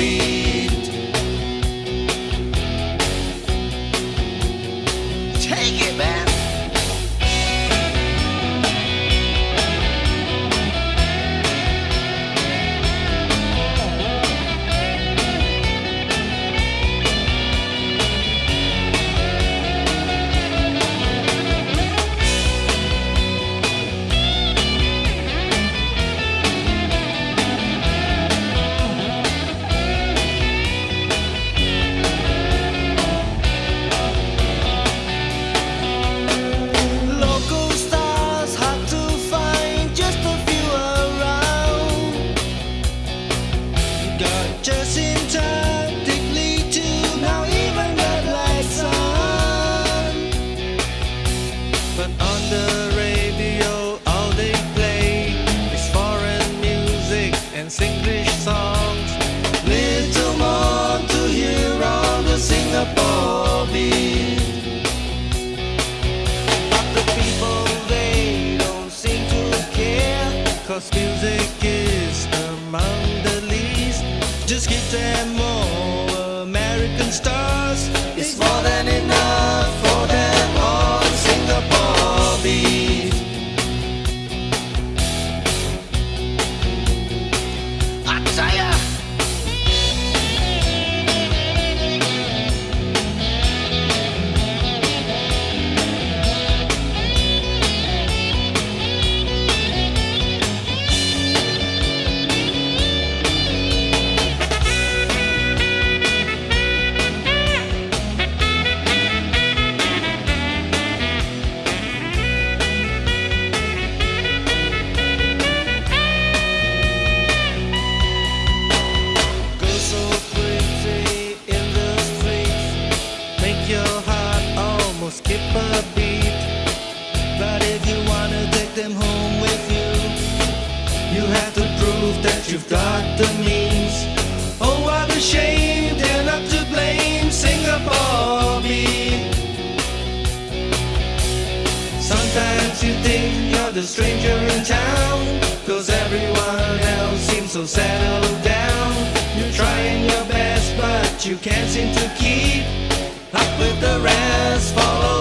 be the radio, all they play is foreign music and English songs. Little more to hear on the Singapore beat. But the people, they don't seem to care, cause music is among the least. Just give them more American stars. Your heart almost skip a beat. But if you wanna take them home with you, you have to prove that you've got the means. Oh, what a shame they're not to blame. Singapore beat. Sometimes you think you're the stranger in town, cause everyone else seems so settled down. You're trying your best, but you can't seem to keep with the rest. Follow